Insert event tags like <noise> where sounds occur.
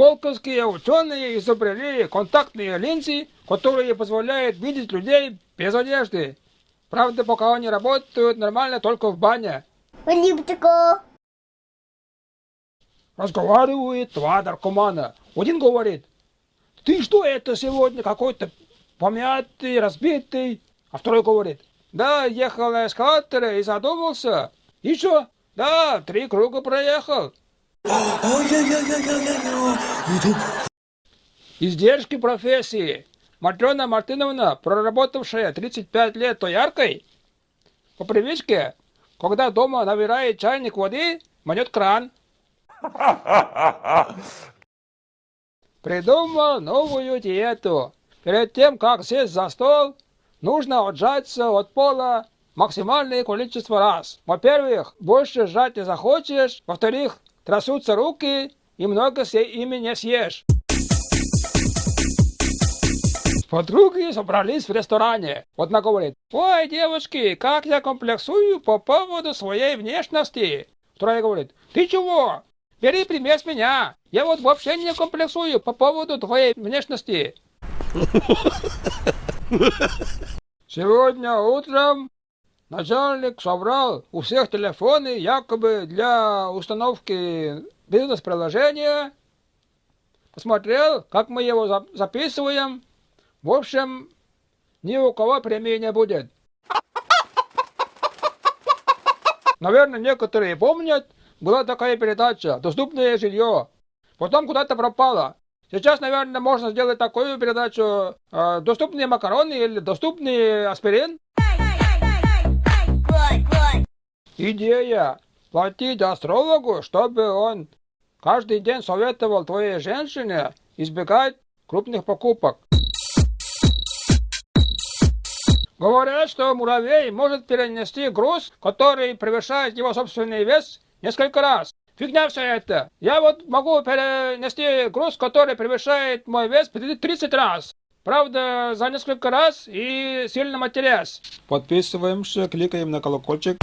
Сколковские ученые изобрели контактные линзы, которые позволяют видеть людей без одежды. Правда, пока они работают нормально только в бане. Разговаривает два наркомана. Один говорит, ты что это сегодня какой-то помятый, разбитый? А второй говорит, да, ехал на эскалаторе и задумался. И что? Да, три круга проехал. Издержки профессии. Матрена Мартыновна, проработавшая 35 лет тояркой, по привычке, когда дома набирает чайник воды, манет кран. Придумал новую диету. Перед тем, как сесть за стол, нужно отжаться от пола максимальное количество раз. Во-первых, больше жать не захочешь. Во-вторых, трясутся руки и много ими не съешь. Подруги собрались в ресторане. Одна говорит, ой, девушки, как я комплексую по поводу своей внешности. Вторая говорит, ты чего? Бери пример с меня. Я вот вообще не комплексую по поводу твоей внешности. <laughs> Сегодня утром начальник собрал у всех телефоны якобы для установки бизнес-приложения. Посмотрел, как мы его записываем. В общем, ни у кого премии не будет. Наверное, некоторые помнят, была такая передача «Доступное жилье». Потом куда-то пропала. Сейчас, наверное, можно сделать такую передачу э, «Доступные макароны» или «Доступный аспирин». Идея платить астрологу, чтобы он каждый день советовал твоей женщине избегать крупных покупок. Говорят, что муравей может перенести груз, который превышает его собственный вес несколько раз. Фигня все это. Я вот могу перенести груз, который превышает мой вес 30 раз. Правда, за несколько раз и сильно матерясь. Подписываемся, кликаем на колокольчик.